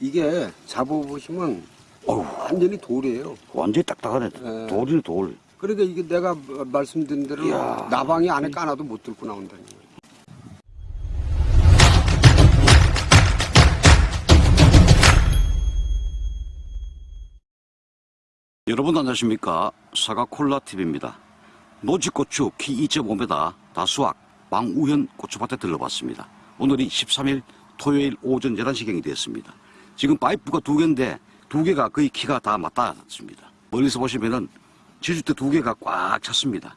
이게 잡아보시면 어우. 완전히 돌이에요. 완전히 딱딱하네. 네. 돌이네, 돌. 그러니까 이게 내가 말씀드린 대로 이야. 나방이 안에 까놔도 못 뚫고 나온다는 거예요. 여러분 안녕하십니까 사과콜라TV입니다 노지고추 키 2.5m 다수학 방우현 고추밭에 들러봤습니다 오늘이 13일 토요일 오전 11시경이 되었습니다 지금 파이프가 두 개인데 두 개가 거의 키가 다 맞닿았습니다 멀리서 보시면은 지주대 두 개가 꽉 찼습니다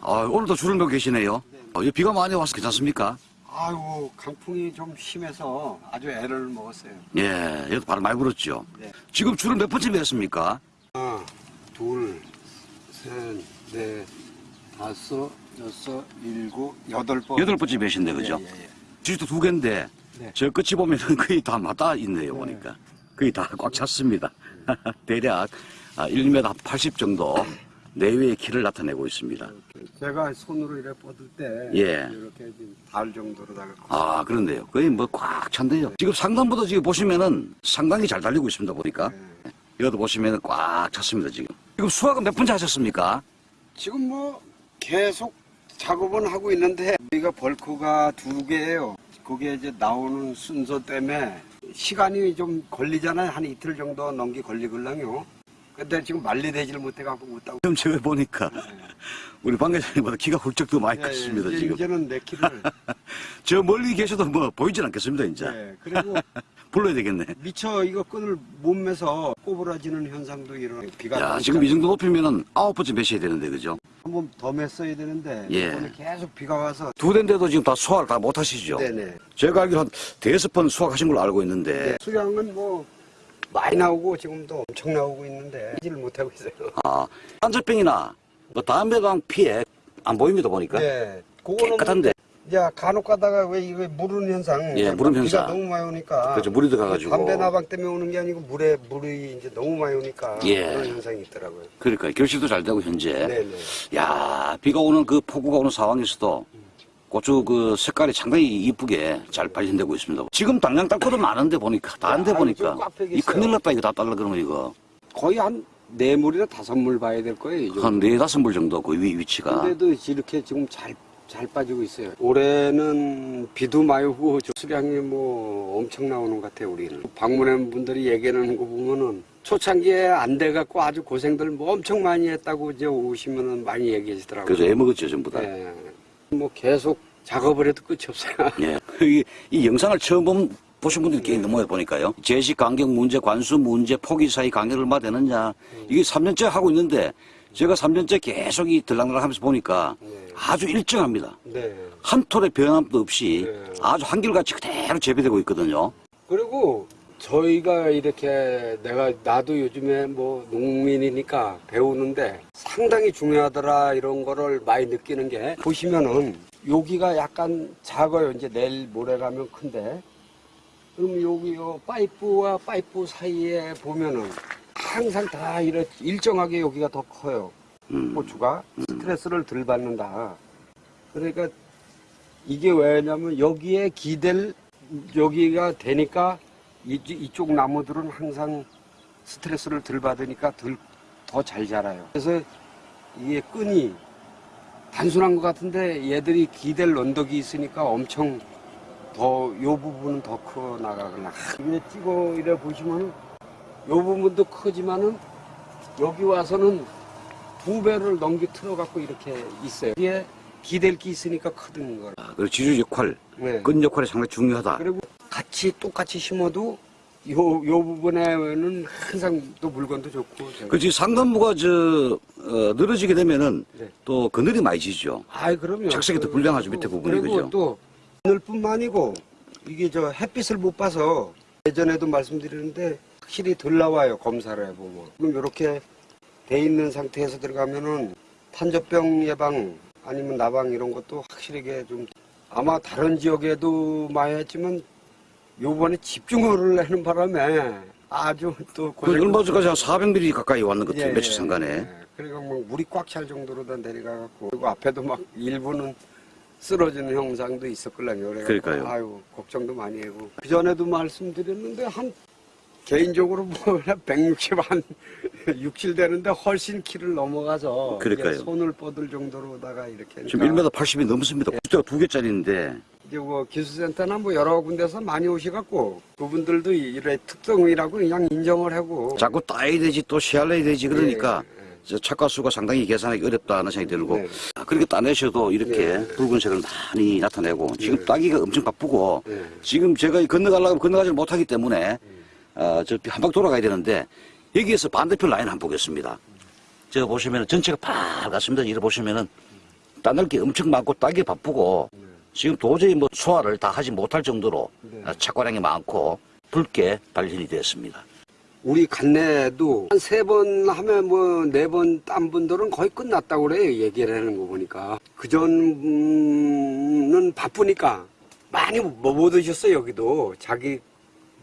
아, 오늘도 줄을 매고 계시네요 어, 이 비가 많이 와서 괜찮습니까? 아이고 강풍이 좀 심해서 아주 애를 먹었어요. 예, 여기 바로 많이 불었죠 네. 지금 줄을 몇 번째 매었습니까? 하나, 둘, 셋, 넷, 다섯, 여섯, 일곱, 여덟 번. 여덟 번째 매신데 그죠? 예, 예, 예. 지주도 두 개인데 네. 저 끝이 보면은 거의 다 맞닿아 있네요 보니까 거의 다 꽉 찼습니다 대략 아, 1m 80 정도 내외의 키를 나타내고 있습니다 제가 손으로 이렇게 뻗을 때 예. 이렇게 달 정도로다가 아 그런데요 거의 뭐 꽉 찬데요 지금 상단부터 지금 보시면은 상당히 잘 달리고 있습니다 보니까 네. 이것도 보시면은 꽉 찼습니다 지금 지금 수확은 몇 번째 하셨습니까? 지금 뭐 계속 작업은 하고 있는데 우리가 벌크가 두 개예요. 그게 이제 나오는 순서 때문에 시간이 좀 걸리잖아요. 한 이틀 정도 넘기 걸리걸랑요. 근데 지금 말리되지를 못해갖고 못하고. 지금 제가 보니까 우리 방 회장님보다 키가 훌쩍 더 많이 컸습니다 예, 이제, 지금 이제는 내 키를. 저 멀리 계셔도 뭐 보이진 않겠습니다 이제 예, 그리고 불러야 되겠네 미처 이거 끈을 못 매서 꼬부라지는 현상도 일어나요. 비가 야. 지금 이 정도 높이면은 아홉 번째 매셔야 되는데, 그죠? 한번 더 맸어야 되는데 예. 이번에 계속 비가 와서 두 대인데도 지금 다 수확을 다 못 하시죠? 네네. 제가 알기로 한 대여섯 번 수확하신 걸로 알고 있는데, 네, 수량은 뭐 많이 나오고 지금도 엄청 나오고 있는데 하지를 못하고 있어요. 아, 한젖병이나 뭐 담배방 피해 안 보입니다, 보니까. 네, 그거는 깨끗한데. 야 간혹 가다가 왜 이거 무른 현상, 예, 비가 현상. 너무 많이 오니까 그렇죠, 물이 들어가가지고. 담배 나방 때문에 오는 게 아니고 물에 물이 이제 너무 많이 오니까 예. 그런 현상이 있더라고요. 그러니까 결실도 잘 되고, 현재. 네네. 야, 비가 오는 그 폭우가 오는 상황에서도 고추 그 색깔이 상당히 이쁘게 잘 발현되고 있습니다. 지금 당장 땅굴도 많은데 보니까, 야, 보니까. 이 큰일 났다, 이거 다 달라 그러면 이거. 거의 한 네 물이나 다섯 물 봐야 될 거예요. 한 네 다섯 물 정도 그 위, 위치가. 근데도 이렇게 지금 잘, 잘 빠지고 있어요. 올해는 비도 많이 오고 저 수량이 뭐 엄청 나오는 것 같아요, 우리는. 방문한 분들이 얘기하는 거 보면은 초창기에 안 돼갖고 아주 고생들 뭐 엄청 많이 했다고 이제 오시면은 많이 얘기하시더라고요. 그래서 애먹었죠, 전부 다. 예. 뭐 계속 작업을 해도 끝이 없어요. 예. 이, 이 영상을 처음 본, 보신 분들이 꽤 있는 모양 보니까요. 제시 간격 문제, 관수 문제, 포기 사이 간격을 얼마 되느냐. 이게 3년째 하고 있는데 제가 3년째 계속 이 들락날락 하면서 보니까 네. 아주 일정합니다. 네. 한 톨의 변함도 없이 네. 아주 한결같이 그대로 재배되고 있거든요. 그리고 저희가 이렇게 내가 나도 요즘에 뭐 농민이니까 배우는데 상당히 중요하더라 이런 거를 많이 느끼는 게 보시면은 여기가 약간 작아요. 이제 내일 모레 가면 큰데 그럼 여기 요 파이프와 파이프 사이에 보면은 항상 다 이렇 일정하게 여기가 더 커요. 음. 고추가 스트레스를 덜 받는다. 그러니까 이게 왜냐면 여기에 기댈 여기가 되니까 이, 이쪽 나무들은 항상 스트레스를 덜 받으니까 더 잘 자라요. 그래서 이게 끈이 단순한 것 같은데 얘들이 기댈 언덕이 있으니까 엄청 더 요 부분은 더 커 나가거나 이게 찍어 이래 보시면은 요 부분도 크지만은 여기 와서는 두 배를 넘겨 틀어 갖고 이렇게 있어요. 이게 기댈 게 있으니까 크든 걸. 아, 그리고 지주 역할, 네. 끈 역할이 상당히 중요하다. 그리고 같이 똑같이 심어도 요, 요 부분에는 항상 또 물건도 좋고. 그 지금 상단부가 저 어, 늘어지게 되면은 네. 또 그늘이 많이 지죠. 아이, 그럼요. 착색이 더 불량하죠, 밑에 부분이, 그리고 그죠? 또 오늘뿐만 아니고 이게 저 햇빛을 못 봐서 예전에도 말씀드렸는데 확 실히 덜 나와요, 검사를 해보면. 지금 이렇게 돼 있는 상태에서 들어가면은 탄저병 예방 아니면 나방 이런 것도 확실하게 좀 아마 다른 지역에도 많이 했지만 요번에 집중호우를 하는 바람에 아주 또그 얼마 전까지 한 400mm 가까이 왔는 것 같아요. 예, 며칠 예, 상간에. 예. 그리고 뭐 물이 꽉 찰 정도로 다 내려가갖고 그리고 앞에도 막 일부는 쓰러지는 형상도 있었걸랑요. 그러니까요. 아유 걱정도 많이 하고 그 전에도 말씀드렸는데 한 개인적으로 뭐 160 한 67 되는데 훨씬 키를 넘어가서 그러니까요. 손을 뻗을 정도로다가 이렇게 지금 하니까 1m 80이 넘습니다. 숫자가 두 개짜리인데 이제 뭐 기술센터나 뭐 여러 군데서 많이 오셔갖고 그분들도 이래 특성이라고 그냥 인정을 하고 자꾸 따야 되지 또 시할래야 되지 그러니까 예, 예. 저 착과 수가 상당히 계산하기 어렵다는 생각이 들고 네. 아, 그렇게 따내셔도 이렇게 네. 붉은색을 많이 나타내고 지금 네. 따기가 엄청 바쁘고 네. 지금 제가 건너가려고 건너가지 못하기 때문에 어, 저 한 바퀴 돌아가야 되는데 여기에서 반대편 라인 한번 보겠습니다. 저 보시면 전체가 빨갛습니다. 이래 보시면은 따낼 게 엄청 많고 따기 바쁘고 지금 도저히 뭐 소화를 다 하지 못할 정도로 네. 어, 착과량이 많고 붉게 발현이 되었습니다. 우리 간내도 한 세 번 하면 뭐 네 번 딴 분들은 거의 끝났다고 그래요 얘기를 하는 거 보니까 그 전은 바쁘니까 많이 뭐못 드셨어요 여기도 자기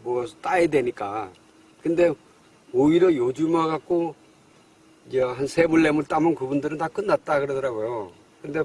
뭐 따야 되니까 근데 오히려 요즘 와갖고 이제 한세물 네물 따면 그분들은 다 끝났다 그러더라고요 근데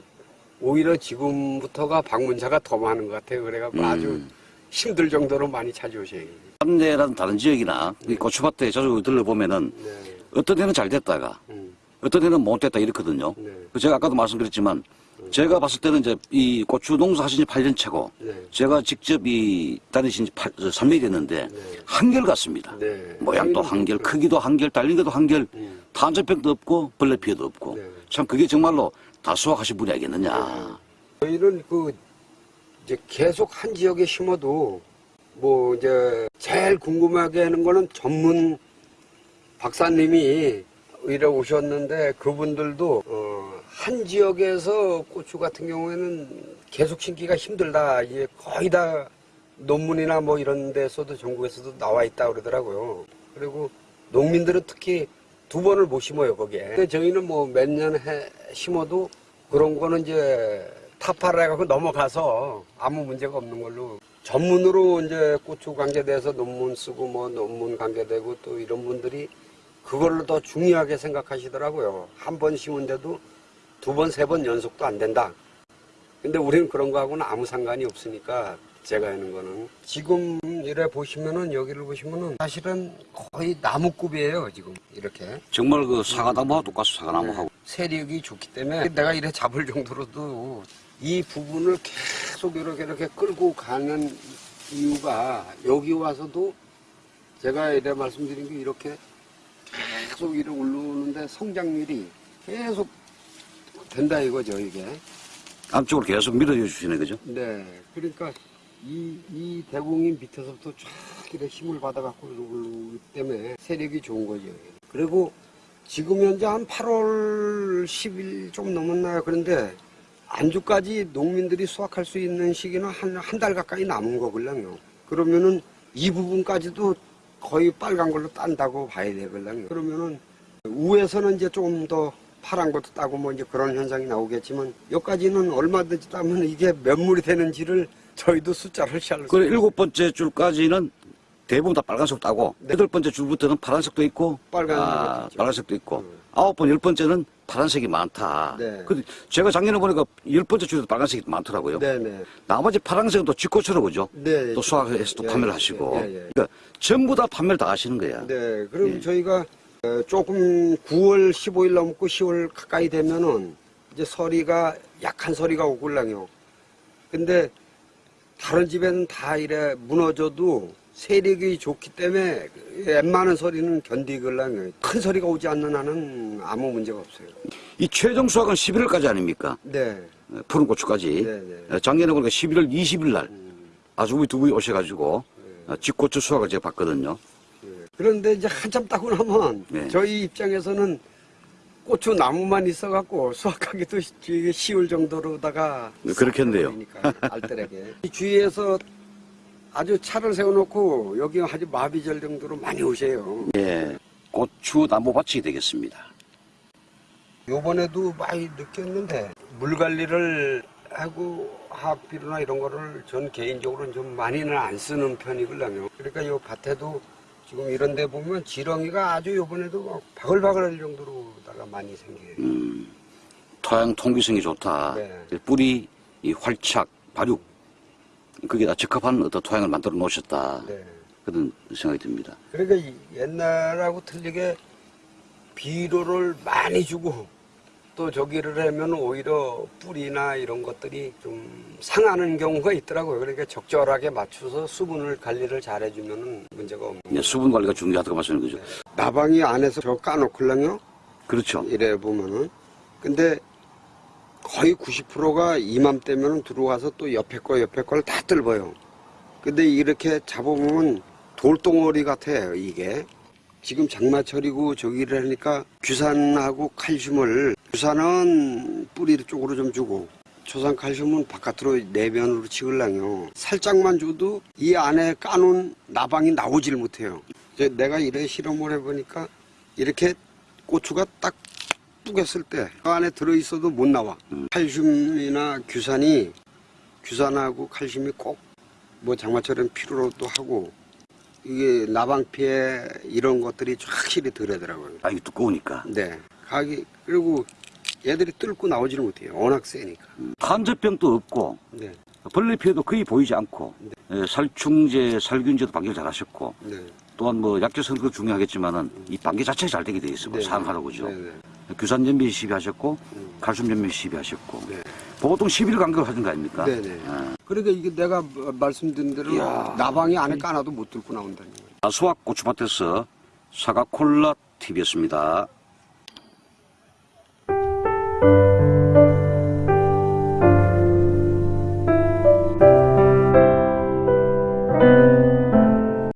오히려 지금부터가 방문자가 더 많은 것 같아요 그래갖고 음. 아주 힘들 정도로 많이 찾아오셔요 삼내라든 다른 지역이나 이 고추밭에 자주 들러보면은 네. 어떤 데는 잘 됐다가 음. 어떤 데는 못 됐다 이렇거든요. 네. 그 제가 아까도 말씀드렸지만 제가 봤을 때는 이제 이 고추 농사 하신 지 8년 차고 네. 제가 직접 이 다니신 지 3년이 됐는데 네. 한결 같습니다. 네. 모양도 한결, 크기도 한결, 달린 것도 한결, 음. 탄저병도 없고 벌레 피해도 없고 네. 참 그게 정말로 다 수확하신 분이 아니겠느냐. 저희는 그 이제 계속 한 지역에 심어도 뭐 이제 제일 궁금하게 하는 거는 전문 박사님이 이래 오셨는데 그분들도 어, 한 지역에서 고추 같은 경우에는 계속 심기가 힘들다. 이게 거의 다 논문이나 뭐 이런 데서도 전국에서도 나와 있다 그러더라고요. 그리고 농민들은 특히 두 번을 못 심어요 거기에. 근데 저희는 뭐 몇년해 심어도 그런 거는 이제 타파를 해갖고 넘어가서 아무 문제가 없는 걸로 전문으로 이제 고추 관계돼서 논문 쓰고 뭐 논문 관계되고 또 이런 분들이 그걸로 더 중요하게 생각하시더라고요. 한 번 심은데도 두 번, 세 번 연속도 안 된다. 근데 우리는 그런 거하고는 아무 상관이 없으니까 제가 하는 거는. 지금 이래 보시면은 여기를 보시면은 사실은 거의 나무급이에요 지금 이렇게. 정말 그 사과나무하고 똑같이 사과나무하고. 세력이 좋기 때문에 내가 이래 잡을 정도로도 이 부분을 계속 이렇게 이렇게 끌고 가는 이유가 여기 와서도 제가 이래 말씀드린 게 이렇게 계속 이렇게 올라오는데 성장률이 계속 된다 이거죠 이게. 안쪽으로 계속 밀어줘 주시네 그죠? 네. 그러니까 이, 이 대공이 밑에서부터 쫙 이렇게 힘을 받아갖고 올라오기 때문에 세력이 좋은 거죠. 그리고 지금 현재 한 8월 10일 좀 넘었나요? 그런데 안주까지 농민들이 수확할 수 있는 시기는 한, 한 달 가까이 남은 거걸랑요. 그러면은 이 부분까지도 거의 빨간 걸로 딴다고 봐야 되걸랑요. 그러면은 우에서는 이제 조금 더 파란 것도 따고 뭐 이제 그런 현상이 나오겠지만 여기까지는 얼마든지 따면 이게 몇 물이 되는지를 저희도 숫자를 잘그 일곱 번째 줄까지는 대부분 다 빨간색 따고 네. 여덟 번째 줄부터는 파란색도 있고 빨간색도 아. 빨간색도 있고 음. 아홉 번 열 번째는 파란색이 많다. 네. 근데 제가 작년에 보니까 열 번째 줄에도 빨간색이 많더라고요. 네 네. 나머지 파란색은 또 쥐꽃으로 그죠? 네. 또 수확해서 또 예, 판매를 예, 하시고 예, 예. 그러니까 전부 다 판매를 다 하시는 거야. 네, 그럼 예. 저희가 어, 조금 9월 15일 넘고 10월 가까이 되면은 이제 서리가 약한 서리가 오글랑요. 근데 다른 집에는 다 이래 무너져도 세력이 좋기 때문에 웬만한 서리는 견디글랑요. 큰 서리가 오지 않는 한은 아무 문제가 없어요. 이 최종 수확은 11월까지 아닙니까? 네, 푸른 고추까지. 네, 네. 어, 작년에 보니까 11월 20일 날 음, 아주 우리 두 분이 오셔가지고 네. 어, 집고추 수확을 제가 봤거든요. 예. 그런데 이제 한참 따고 나면 네. 저희 입장에서는 고추 나무만 있어갖고 수확하기도 쉬울 정도로다가 네, 그렇겠네요. 알뜰하게 이 주위에서 아주 차를 세워놓고 여기 아주 마비절 정도로 많이 오세요. 예, 고추 나무밭이 되겠습니다. 요번에도 많이 느꼈는데 물 관리를 하고 화학비료나 이런 거를 전 개인적으로는 좀 많이는 안 쓰는 편이걸랑요. 그러니까 요 밭에도 지금 이런 데 보면 지렁이가 아주 요번에도 막 바글바글 할 정도로 다가 많이 생겨요. 음, 토양 통기성이 좋다. 네. 뿌리 이 활착, 발육 그게 다 적합한 어떤 토양을 만들어 놓으셨다. 네. 그런 생각이 듭니다. 그러니까 이 옛날하고 틀리게 비료를 많이 주고 또 저기를 하면 오히려 뿌리나 이런 것들이 좀 상하는 경우가 있더라고요. 그러니까 적절하게 맞춰서 수분을 관리를 잘 해주면 문제가 없는 네, 수분 관리가 중요하다고 말씀하는 거죠. 나방이 안에서 저 까놓을랑요 그렇죠. 이래 보면은 근데 거의 90%가 이맘때면 들어와서 또 옆에 거 옆에 걸 다 뜰어요. 근데 이렇게 잡아보면 돌덩어리 같아요 이게. 지금 장마철이고 저기를 하니까 규산하고 칼슘을 규산은 뿌리 쪽으로 좀 주고 초산 칼슘은 바깥으로 내면으로 치울랑요. 살짝만 줘도 이 안에 까놓은 나방이 나오질 못해요. 이제 내가 이래 실험을 해보니까 이렇게 고추가 딱 뿌겼을 때 그 안에 들어있어도 못 나와. 칼슘이나 규산이 규산하고 칼슘이 꼭 뭐 장마철엔 필요로도 하고 이게 나방 피해 이런 것들이 확실히 덜하더라고요. 아, 이게 두꺼우니까. 네. 가기 그리고 얘들이 뚫고 나오지를 못해요. 워낙 세니까. 탄저병도 없고 네. 벌레 피해도 거의 보이지 않고 예, 살충제, 살균제도 방기를 잘 하셨고 네. 또한 뭐 약재 선도 중요하겠지만은 이 방기 자체가 잘 되게 돼 있어요. 네. 사용하라고 그죠. 네, 네. 규산 연미 시비하셨고 칼슘 연미 시비하셨고 네. 보통 10일 간격을 하신 거 아닙니까? 네네. 아. 그러니까 이게 내가 말씀드린 대로 이야. 나방이 안에 까놔도 못 뚫고 나온다는 거예요. 수학 고추밭에서 사과 콜라 TV였습니다.